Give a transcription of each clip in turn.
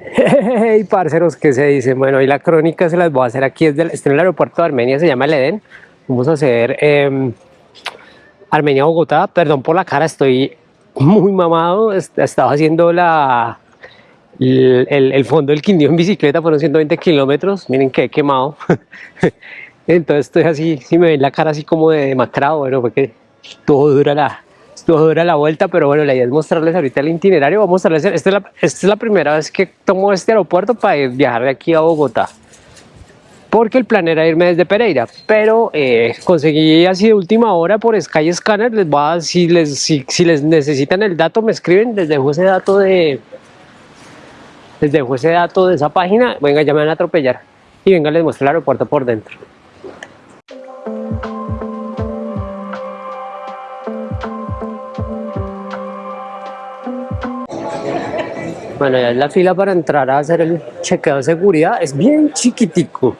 Hey, parceros, ¿qué se dice? Bueno, y la crónica se las voy a hacer aquí, desde el, en el aeropuerto de Armenia, se llama el Edén. Vamos a hacer eh, Armenia-Bogotá, perdón por la cara, estoy muy mamado, estaba haciendo la, el, el, fondo del Quindío en bicicleta, fueron 120 kilómetros, miren que he quemado. Entonces estoy así, si me ven la cara así como de demacrado, bueno, porque todo dura la, todo dura la vuelta, pero bueno, la idea es mostrarles ahorita el itinerario, vamos a mostrarles, esta es, la, esta es la primera vez que tomo este aeropuerto para viajar de aquí a Bogotá, porque el plan era irme desde Pereira, pero eh, conseguí así de última hora por Sky Scanner, les voy a, si, les, si, si les necesitan el dato me escriben, les dejo ese dato de, les dejo ese dato de esa página, venga ya me van a atropellar, y venga les muestro el aeropuerto por dentro. Bueno, ya es la fila para entrar a hacer el chequeo de seguridad. Es bien chiquitico.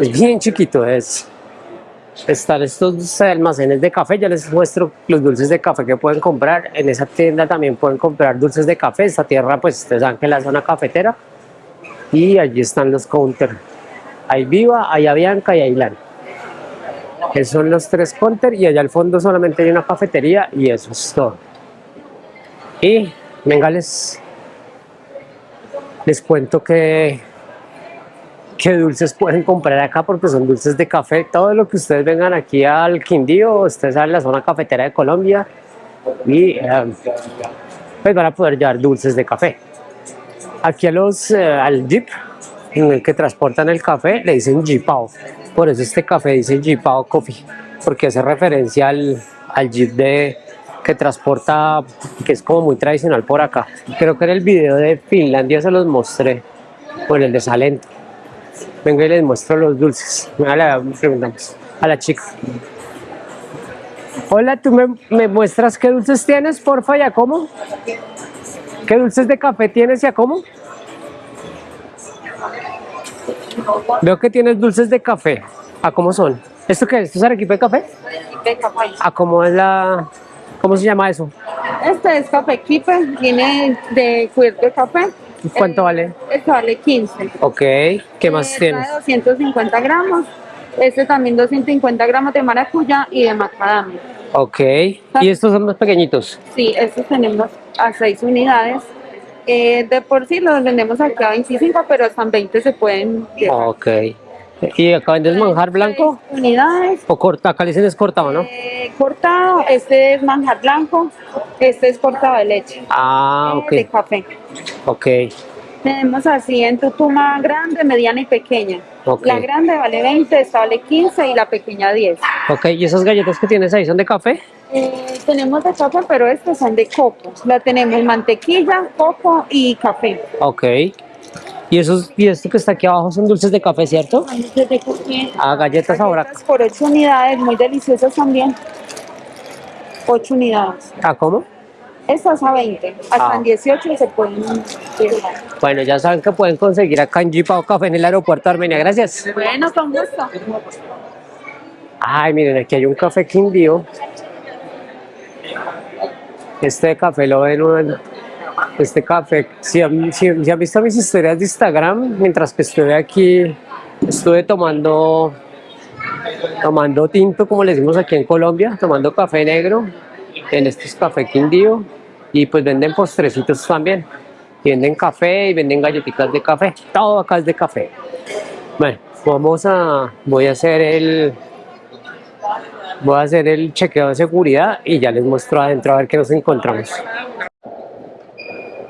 Es bien chiquito. Es, están estos almacenes de café. Ya les muestro los dulces de café que pueden comprar. En esa tienda también pueden comprar dulces de café. Esta tierra, pues ustedes saben que es la zona cafetera. Y allí están los counters. Hay Viva, hay Avianca y hay Lan. Esos son los tres counters y allá al fondo solamente hay una cafetería y eso es todo. Y venga, les les cuento que, qué dulces pueden comprar acá porque son dulces de café. Todo lo que ustedes vengan aquí al Quindío, ustedes a la zona cafetera de Colombia y eh, pues van a poder llevar dulces de café. Aquí a los, eh, al jeep en el que transportan el café le dicen jeepao. Por eso este café dice jeepao coffee, porque hace referencia al, al jeep de, que transporta, que es como muy tradicional por acá. Creo que en el video de Finlandia se los mostré, por el de Salento. Venga y les muestro los dulces. A la, preguntamos a la chica. Hola, ¿tú me, muestras qué dulces tienes, porfa, y a cómo? ¿Qué dulces de café tienes y a cómo? Veo que tienes dulces de café. ¿A cómo son? ¿Esto qué es? ¿Esto es arequipe de café? De café. ¿A cómo es la, ¿Cómo se llama eso? Este es café keeper, viene de cuir de café. ¿Cuánto eh, vale? Este vale 15. Ok, ¿qué más este tienes? 250 gramos. Este también 250 gramos de maracuyá y de macadamia. Ok, ¿y estos son más pequeñitos? Sí, estos tenemos a 6 unidades. Eh, de por sí los vendemos acá a 25, pero hasta 20 se pueden llevar. Ok. ¿Y acá vendes manjar blanco? Unidades. ¿O corta? Acá dicen es cortado, ¿no? Eh, cortado, este es manjar blanco, este es cortado de leche. Ah, eh, ok. De café. Ok. Tenemos así en tutuma grande, mediana y pequeña. Okay. La grande vale 20, esta vale 15 y la pequeña 10. Ok, ¿y esas galletas que tienes ahí son de café? Eh, tenemos de café, pero estas son de coco. La tenemos mantequilla, coco y café. Ok. Y, esos, y esto que está aquí abajo son dulces de café, ¿cierto? Dulces de café. Ah, galletas ahora. Por 8 unidades, muy deliciosas también. 8 unidades. ¿Ah, cómo? Estas a 20, hasta Ah. en 18 se pueden llevar. Bueno, ya saben que pueden conseguir acá en Jeep o Café en el aeropuerto de Armenia. Gracias. Bueno, con gusto. Ay, miren, aquí hay un café Quindío. Este café lo ven, este café, si han, visto mis historias de Instagram, mientras que estuve aquí, estuve tomando, tomando tinto, como le decimos aquí en Colombia, tomando café negro, en este es café Quindío, y pues venden postrecitos también, venden café y venden galletitas de café, todo acá es de café. Bueno, vamos a, voy a hacer el, voy a hacer el chequeo de seguridad y ya les muestro adentro a ver qué nos encontramos.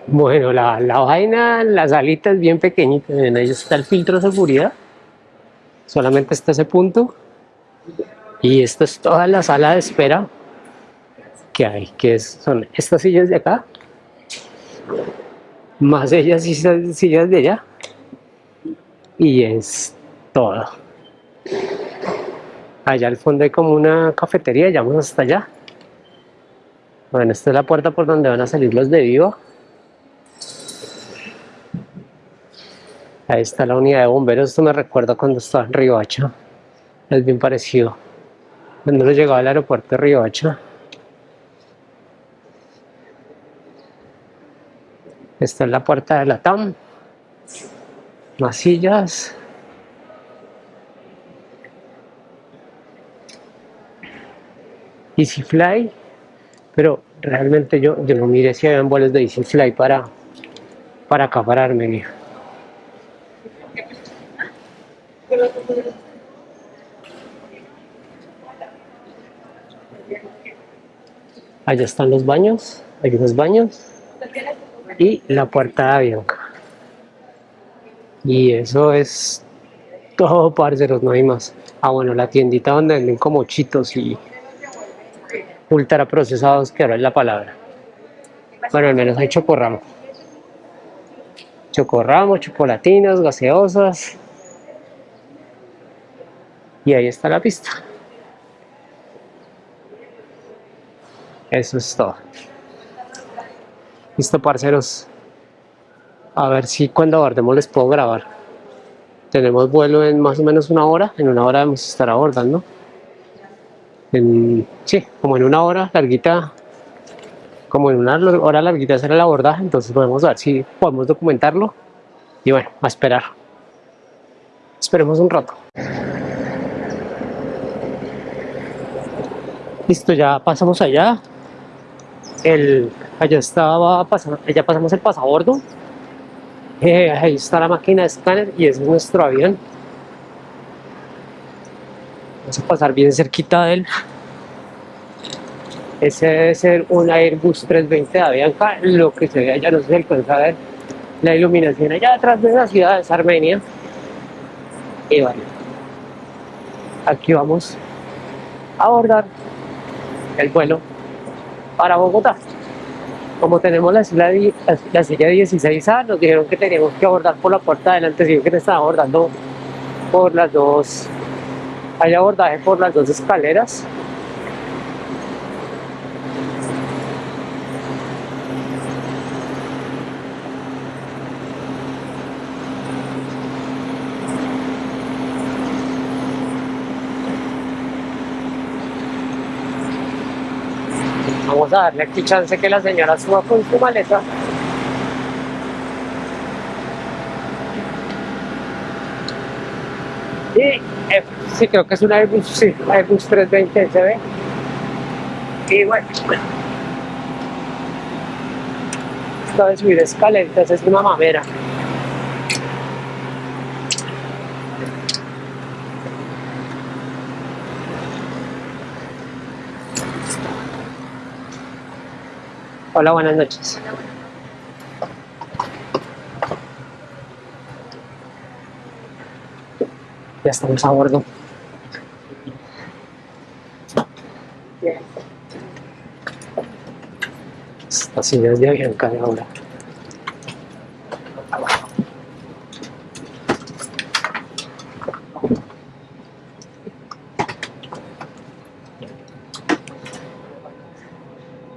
Bueno, la, la vaina, la salita es bien pequeñita, miren, ahí está el filtro de seguridad, solamente está ese punto y esta es toda la sala de espera que hay, que son estas sillas de acá, más ellas y sillas de allá y es todo. Allá al fondo hay como una cafetería, ya vamos hasta allá. Bueno, esta es la puerta por donde van a salir los de Viva. Ahí está la unidad de bomberos, esto me recuerda cuando estaba en Riohacha. Es bien parecido. Cuando llegaba al aeropuerto de Riohacha. Esta es la puerta de la TAM. Más sillas. EasyFly, pero realmente yo, yo no miré si habían vuelos de EasyFly para, para acá, para Armenia. Allá están los baños, hay unos baños y la puerta de avión. Y eso es todo, parceros, no hay más. Ah, bueno, la tiendita donde venden como chitos y ultra procesados, que ahora es la palabra. Bueno, al menos hay chocorramo. Chocorramo, chocolatinas, gaseosas. Y ahí está la pista. Eso es todo. Listo, parceros. A ver si cuando abordemos les puedo grabar. Tenemos vuelo en más o menos una hora. En una hora a estar abordando. En, sí, como en una hora larguita. Como en una hora larguita será el abordaje. Entonces podemos ver si podemos documentarlo. Y bueno, a esperar. Esperemos un rato. Listo, ya pasamos allá. El, allá estaba pasando, ya pasamos el pasabordo. Eh, ahí está la máquina de escáner y es nuestro avión. Vamos a pasar bien cerquita de él. Ese debe ser un Airbus 320 de Avianca. Lo que se ve allá no se alcanza a ver la iluminación allá atrás de la ciudad es Armenia. Y bueno, aquí vamos a abordar el vuelo para Bogotá. Como tenemos la silla, la silla 16A, nos dijeron que teníamos que abordar por la puerta de adelante, sino que nos estaba abordando por las dos, hay abordaje por las dos escaleras. A darle aquí chance que la señora suba con su maleta. Y eh, sí, creo que es una Airbus, sí, Airbus 320 SB. Y bueno, esta de subir escaleras es una mamera. Hola, buenas noches. Ya estamos a bordo. Estas sillas de avión cae ahora.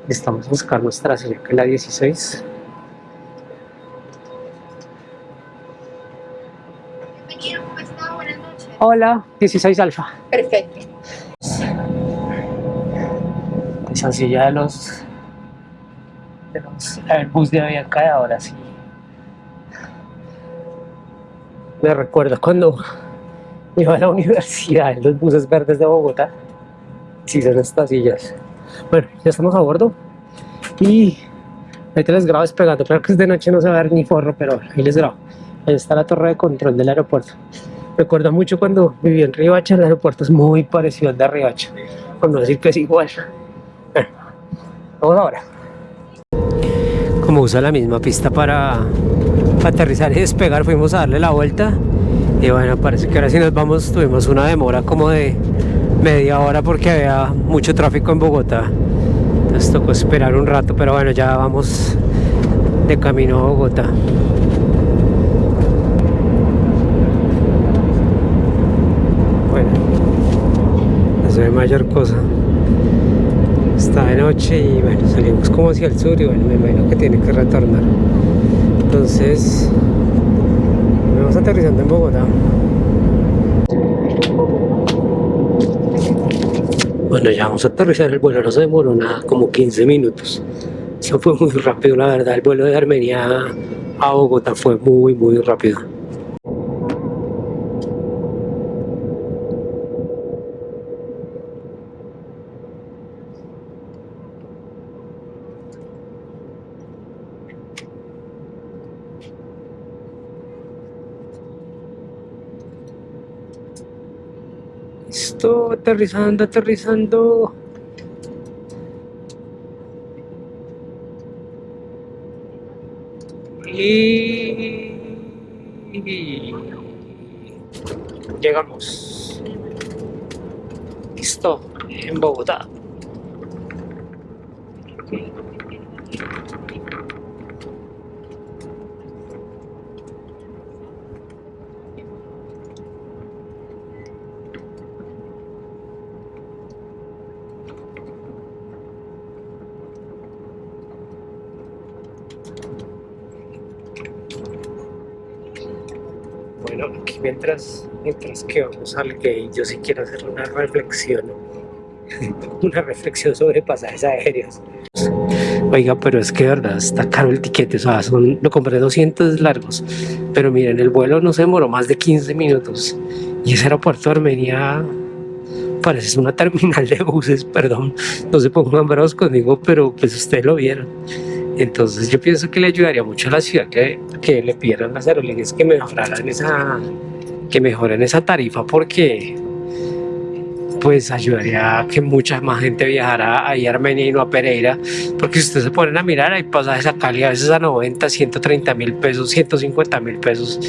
Estamos buscando nuestra silla que es la 16. Bienvenido, ¿cómo está? Buenas noches. Hola, 16 alfa. Perfecto. Esa silla de los de los Airbus de Avianca de ahora sí. Me recuerdo cuando iba a la universidad en los buses verdes de Bogotá. Sí, son estas sillas. Bueno, ya estamos a bordo y ahorita les grabo despegando. Claro que es de noche no se va a ver ni forro, pero ahí les grabo. Ahí está la torre de control del aeropuerto. Recuerdo mucho cuando viví en Ribacha, el aeropuerto es muy parecido al de Ribacha, por no decir que es igual. Bueno, vamos ahora. Como usa la misma pista para aterrizar y despegar, fuimos a darle la vuelta. Y bueno, parece que ahora sí nos vamos, tuvimos una demora como de media hora porque había mucho tráfico en Bogotá. Entonces tocó esperar un rato, pero bueno, ya vamos de camino a Bogotá. Bueno, no se ve mayor cosa. Está de noche y bueno, salimos como hacia el sur y bueno, me imagino que tiene que retornar. Entonces, vamos aterrizando en Bogotá. Bueno, ya vamos a aterrizar, el vuelo no se demoró nada, como 15 minutos. Eso fue muy rápido, la verdad, el vuelo de Armenia a Bogotá fue muy, muy rápido. Listo, aterrizando, aterrizando. Y llegamos. Listo, en Bogotá. Bueno, aquí mientras, mientras que vamos al gate, yo sí quiero hacer una reflexión, una reflexión sobre pasajes aéreos. Oiga, pero es que verdad está caro el tiquete, o sea, son, lo compré 200 largos, pero miren, el vuelo no se demoró más de 15 minutos y ese aeropuerto de Armenia parece una terminal de buses, perdón, no se pongan bravos conmigo, pero pues ustedes lo vieron. Entonces yo pienso que le ayudaría mucho a la ciudad que, le pidieran las aerolíneas que mejoraran esa, que mejoren esa tarifa porque pues ayudaría a que mucha más gente viajara ahí a Armenia y no a Pereira porque si ustedes se ponen a mirar hay pasajes a Cali a veces a 90, 130 mil pesos, 150 mil pesos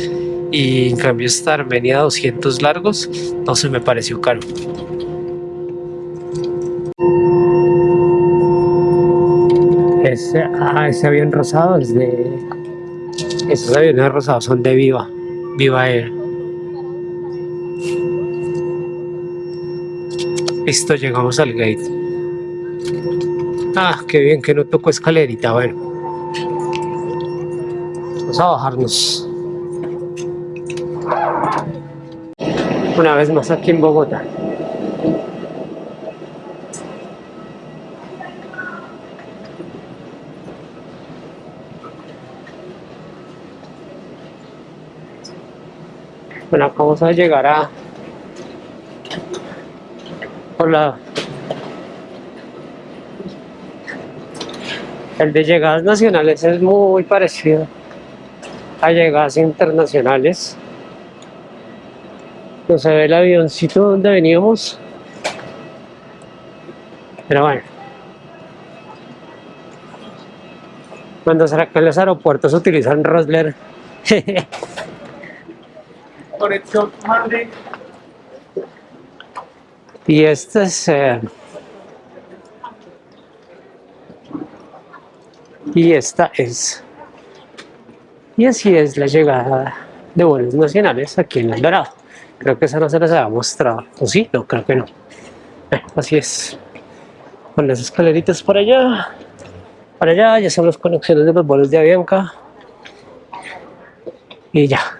y en cambio esta Armenia 200 largos no se me pareció caro. Ese, ah, ese avión rosado es de... Esos aviones rosados son de Viva, Viva Air. Listo, llegamos al gate. Ah, qué bien que no tocó escalerita, bueno. Vamos a bajarnos. Una vez más aquí en Bogotá. Bueno, acá vamos a llegar a por el de llegadas nacionales es muy parecido a llegadas internacionales. No se ve el avioncito donde veníamos pero bueno. Cuando será que en los aeropuertos utilizan Rosler Conexión Madrid. Y este es... eh, y esta es... Y así es la llegada de vuelos nacionales aquí en El Dorado. Creo que esa no se les había mostrado. ¿O sí? No, creo que no. Eh, así es. Con las escaleritas por allá. Para allá ya son las conexiones de los vuelos de Avianca. Y ya.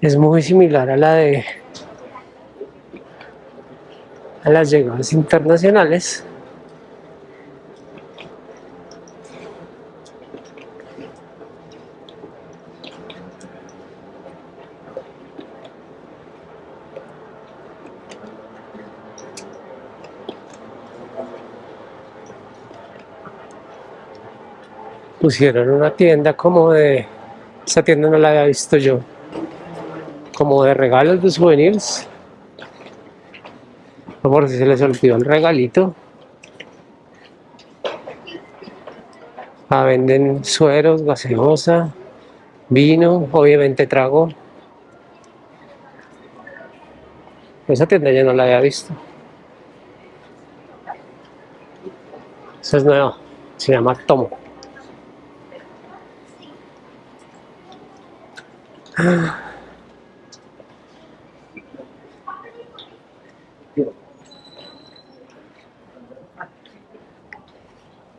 Es muy similar a la de a las llegadas internacionales. Pusieron una tienda como de... Esa tienda no la había visto yo. De regalos de souvenirs. No por si se les olvidó el regalito. Ah, venden sueros, gaseosa, vino, obviamente trago. Esa tienda ya no la había visto. Esa es nueva, se llama Tomo.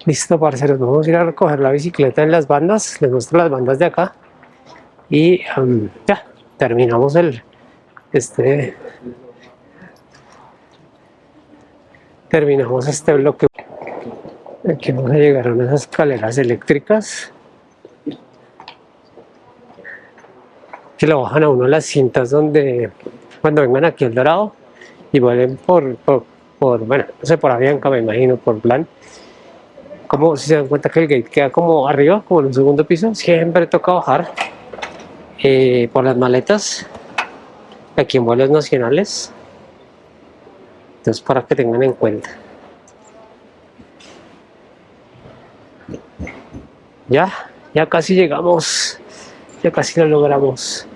Listo, parceros, vamos a ir a recoger la bicicleta en las bandas, les muestro las bandas de acá. Y ya, terminamos el, este, terminamos este bloque. Aquí vamos a llegar a unas escaleras eléctricas. Que lo bajan a uno las cintas donde, cuando vengan aquí al Dorado. Y vuelven por, por, bueno, no sé, por Avianca me imagino, por plan como si se dan cuenta que el gate queda como arriba, como en un segundo piso, siempre toca bajar eh, por las maletas aquí en vuelos nacionales Entonces, para que tengan en cuenta. Ya, ya casi llegamos. Ya casi lo logramos.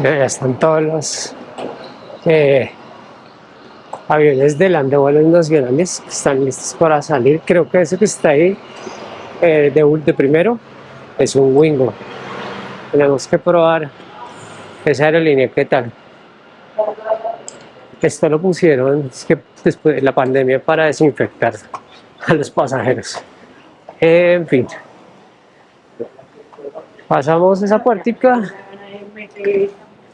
Ya están todos los eh, aviones de land de vuelos nacionales que están listos para salir. Creo que ese que está ahí eh, de, de primero es un Wingo. Tenemos que probar esa aerolínea, ¿qué tal? Esto lo pusieron después de la pandemia para desinfectar a los pasajeros. En fin. Pasamos esa puertica,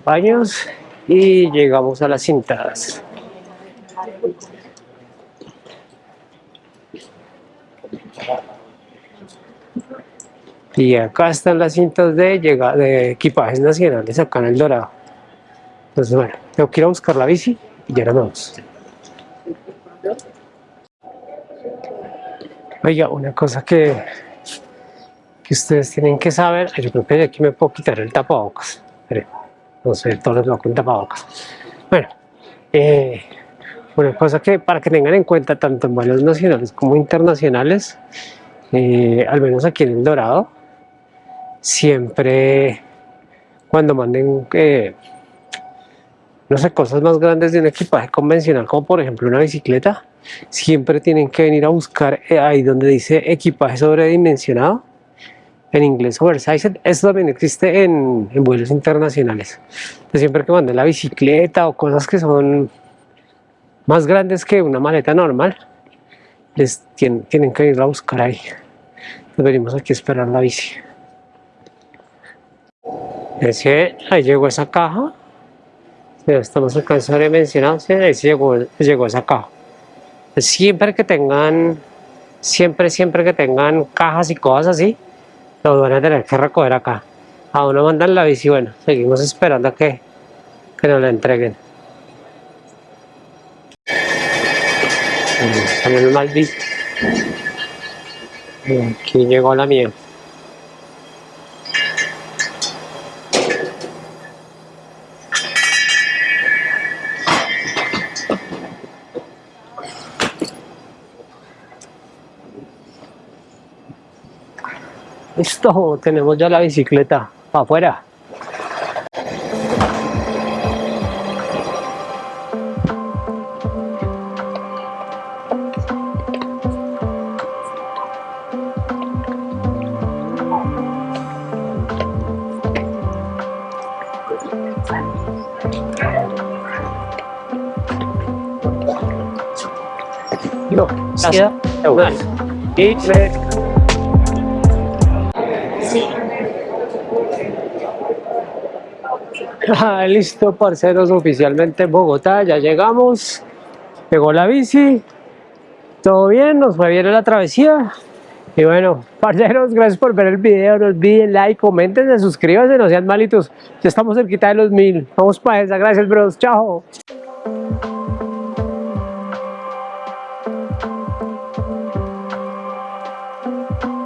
baños y llegamos a las cintadas. Y acá están las cintas de, equipajes nacionales acá en el Dorado. Entonces, bueno, tengo que ir a buscar la bici y ya nos vamos. Oiga, una cosa que, que ustedes tienen que saber, yo creo que de aquí me puedo quitar el tapabocas. Espere, No sé, todos los con tapabocas. Bueno, eh, una cosa que para que tengan en cuenta tanto en vuelos nacionales como internacionales, eh, al menos aquí en El Dorado, siempre cuando manden, eh, no sé, cosas más grandes de un equipaje convencional, como por ejemplo una bicicleta, siempre tienen que venir a buscar eh, ahí donde dice equipaje sobredimensionado, en inglés oversized, eso también existe en, vuelos internacionales. Siempre que manden la bicicleta o cosas que son más grandes que una maleta normal, les tienen, tienen que ir a buscar ahí. Venimos aquí a esperar la bici. Es ahí llegó esa caja. Ya estamos alcanzando de mencionar, sí, ahí llegó, llegó esa caja. Siempre que tengan, siempre, siempre que tengan cajas y cosas así, lo van a tener que recoger acá. A uno mandan la bici, bueno, seguimos esperando a que, que nos la entreguen. El mal bici. Aquí llegó la mía. Listo, tenemos ya la bicicleta para afuera. No, gracias. Y me- Ah, listo, parceros, oficialmente en Bogotá, ya llegamos. Llegó la bici. Todo bien, nos fue bien en la travesía. Y bueno, parceros, gracias por ver el video. No olviden like, comenten, suscríbanse, no sean malitos. Ya estamos cerquita de los mil. Vamos para esa. Gracias, bros. Chao.